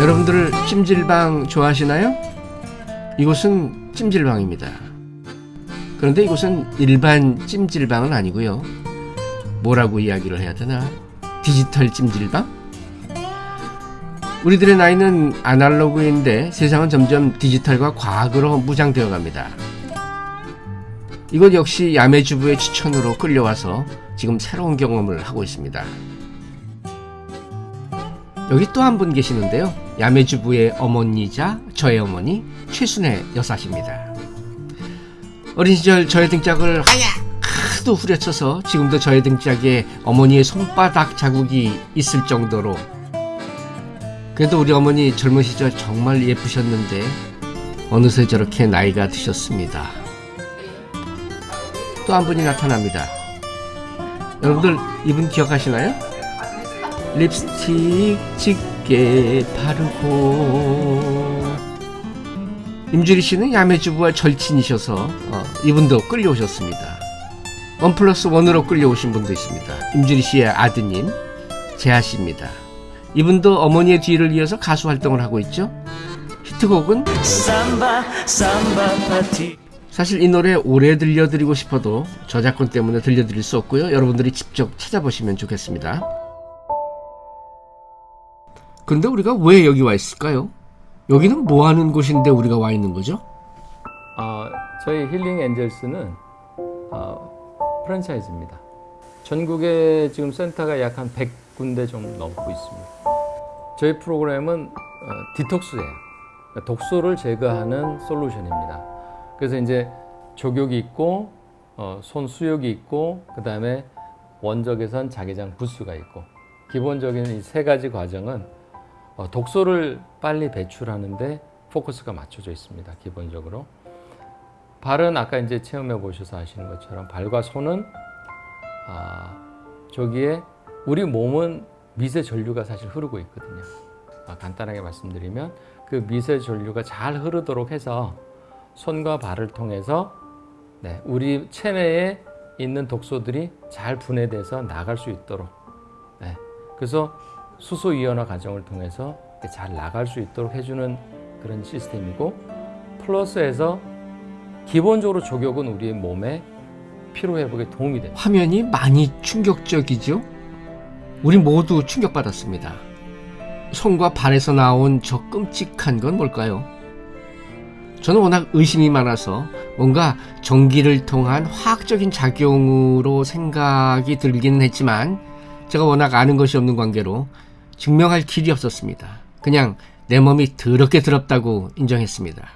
여러분들 찜질방 좋아하시나요? 이곳은 찜질방입니다. 그런데 이곳은 일반 찜질방은 아니고요. 뭐라고 이야기를 해야 되나? 디지털 찜질방? 우리들의 나이는 아날로그인데 세상은 점점 디지털과 과학으로 무장되어 갑니다. 이것 역시 야매주부의 추천으로 끌려와서 지금 새로운 경험을 하고 있습니다. 여기 또 한 분 계시는데요. 야매주부의 어머니자 저의 어머니 최순애 여사십니다. 어린 시절 저의 등짝을 하도 후려쳐서 지금도 저의 등짝에 어머니의 손바닥 자국이 있을 정도로 그래도 우리 어머니 젊은 시절 정말 예쁘셨는데 어느새 저렇게 나이가 드셨습니다. 또 한 분이 나타납니다. 여러분들 이분 기억하시나요? 립스틱 짙게 바르고 임주리 씨는 야매주부와 절친이셔서 어, 이분도 끌려오셨습니다. 원 플러스 원으로 끌려오신 분도 있습니다. 임주리 씨의 아드님 재하 씨입니다. 이분도 어머니의 뒤를 이어서 가수 활동을 하고 있죠. 히트곡은 삼바 삼바 파티 사실 이 노래 오래 들려드리고 싶어도 저작권 때문에 들려드릴 수 없고요. 여러분들이 직접 찾아보시면 좋겠습니다. 근데 우리가 왜 여기 와 있을까요? 여기는 뭐 하는 곳인데 우리가 와 있는 거죠? 어, 저희 힐링 엔젤스는 어, 프랜차이즈입니다. 전국에 지금 센터가 약 한 100군데 좀 넘고 있습니다. 저희 프로그램은 어, 디톡스예요. 그러니까 독소를 제거하는 솔루션입니다. 그래서 이제 족욕이 있고 어, 손 수욕이 있고 그 다음에 원적외선 자개장 부스가 있고 기본적인 이 세 가지 과정은 어, 독소를 빨리 배출하는데 포커스가 맞춰져 있습니다. 기본적으로 발은 아까 이제 체험해 보셔서 아시는 것처럼 발과 손은 아, 저기에 우리 몸은 미세 전류가 사실 흐르고 있거든요. 아, 간단하게 말씀드리면 그 미세 전류가 잘 흐르도록 해서 손과 발을 통해서 네, 우리 체내에 있는 독소들이 잘 분해돼서 나갈 수 있도록 네, 그래서 수소 이온화 과정을 통해서 잘 나갈 수 있도록 해주는 그런 시스템이고 플러스에서 기본적으로 족욕은 우리 몸의 피로 회복에 도움이 됩니다. 화면이 많이 충격적이죠? 우리 모두 충격받았습니다. 손과 발에서 나온 저 끔찍한 건 뭘까요? 저는 워낙 의심이 많아서 뭔가 전기를 통한 화학적인 작용으로 생각이 들기는 했지만 제가 워낙 아는 것이 없는 관계로 증명할 길이 없었습니다. 그냥 내 몸이 더럽게 더럽다고 인정했습니다.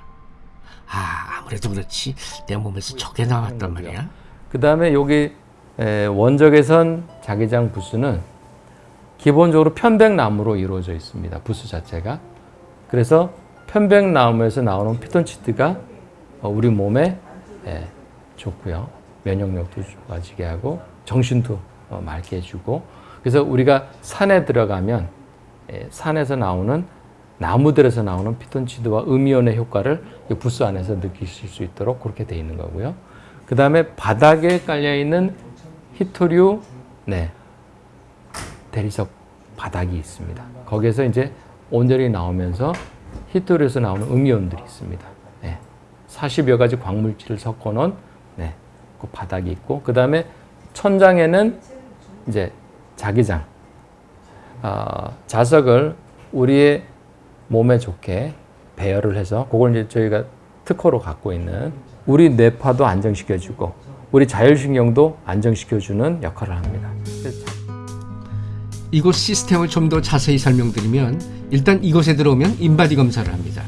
아, 아무래도 그렇지. 내 몸에서 저게 나왔단 말이야. 그 다음에 여기 에, 원적외선 자기장 부스는 기본적으로 편백나무로 이루어져 있습니다. 부스 자체가. 그래서 편백나무에서 나오는 피톤치드가 어, 우리 몸에 예, 좋고요. 면역력도 좋아지게 하고 정신도 어, 맑게 해주고 그래서 우리가 산에 들어가면 예, 산에서 나오는 나무들에서 나오는 피톤치드와 음이온의 효과를 이 부스 안에서 느끼실 수 있도록 그렇게 되어 있는 거고요. 그 다음에 바닥에 깔려 있는 히토류 네, 대리석 바닥이 있습니다. 거기에서 이제 온열이 나오면서 히토류에서 나오는 음이온들이 있습니다. 네, 40여 가지 광물질을 섞어 놓은 네, 그 바닥이 있고 그 다음에 천장에는 이제 자기장 어, 자석을 우리의 몸에 좋게 배열을 해서 그걸 이제 저희가 특허로 갖고 있는 우리 뇌파도 안정시켜주고 우리 자율신경도 안정시켜주는 역할을 합니다. 이곳 시스템을 좀 더 자세히 설명드리면 일단 이곳에 들어오면 인바디 검사를 합니다.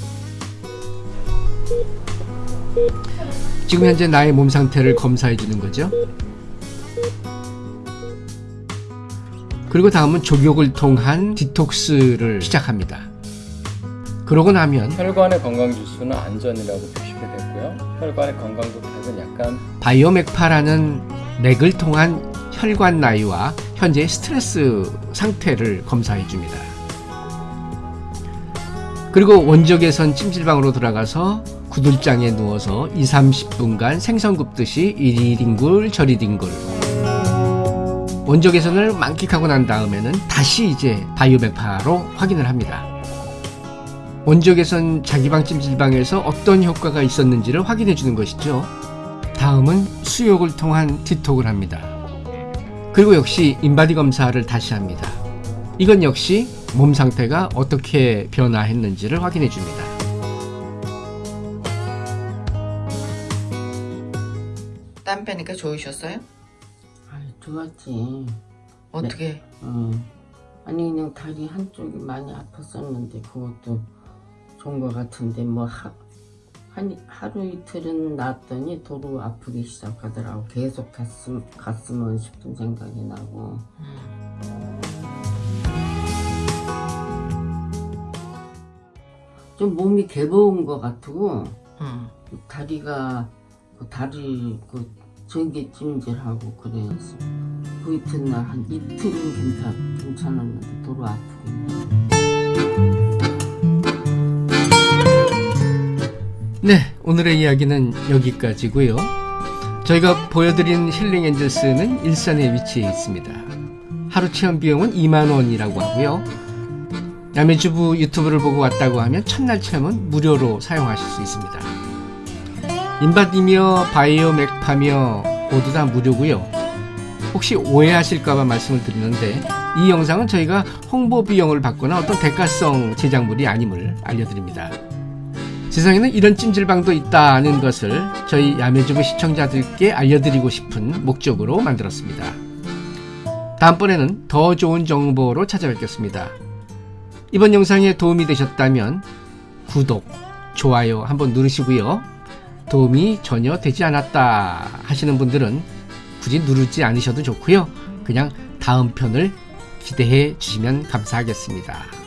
지금 현재 나의 몸 상태를 검사해 주는 거죠. 그리고 다음은 족욕을 통한 디톡스를 시작합니다. 그러고 나면 혈관의 건강 지수는 안전이라고 표시가 됐고요. 혈관의 건강도 탓은 약간 바이오맥파라는 맥을 통한 혈관 나이와 현재 스트레스 상태를 검사해 줍니다. 그리고 원적외선 찜질방으로 들어가서 구들장에 누워서 2, 30분간 생선 굽듯이 이리 뒹굴 저리 뒹굴 원적 개선을 만끽하고 난 다음에는 다시 이제 바이오메파로 확인을 합니다. 원적 개선 자기방 찜질방에서 어떤 효과가 있었는지를 확인해 주는 것이죠. 다음은 수욕을 통한 디톡을 합니다. 그리고 역시 인바디 검사를 다시 합니다. 이건 역시 몸 상태가 어떻게 변화했는지를 확인해 줍니다. 땀 빼니까 좋으셨어요? 아이, 좋았지. 어떻게? 어. 아니 그냥 다리 한쪽이 많이 아팠었는데 그것도 좋은 것 같은데 뭐 하, 한, 하루 이틀은 낫더니 도로 아프기 시작하더라고. 계속 갔음, 갔으면 싶은 생각이 나고. 좀 몸이 개버운 것 같고 응. 다리가 그 다리 그 전기 찜질하고 그래서 그 이튿날 한 이틀은 괜찮 괜찮았는데 도로 아프긴 네, 오늘의 이야기는 여기까지고요. 저희가 보여드린 힐링 엔젤스는 일산에 위치해 있습니다. 하루 체험 비용은 2만 원이라고 하고요. 야매주부 유튜브를 보고 왔다고 하면 첫날 체험은 무료로 사용하실 수 있습니다. 인바디며 바이오 맥파며 모두 다 무료고요. 혹시 오해하실까봐 말씀을 드리는데 이 영상은 저희가 홍보 비용을 받거나 어떤 대가성 제작물이 아님을 알려드립니다. 세상에는 이런 찜질방도 있다는 것을 저희 야매주부 시청자들께 알려드리고 싶은 목적으로 만들었습니다. 다음번에는 더 좋은 정보로 찾아뵙겠습니다. 이번 영상에 도움이 되셨다면 구독, 좋아요 한번 누르시고요. 도움이 전혀 되지 않았다 하시는 분들은 굳이 누르지 않으셔도 좋고요. 그냥 다음 편을 기대해 주시면 감사하겠습니다.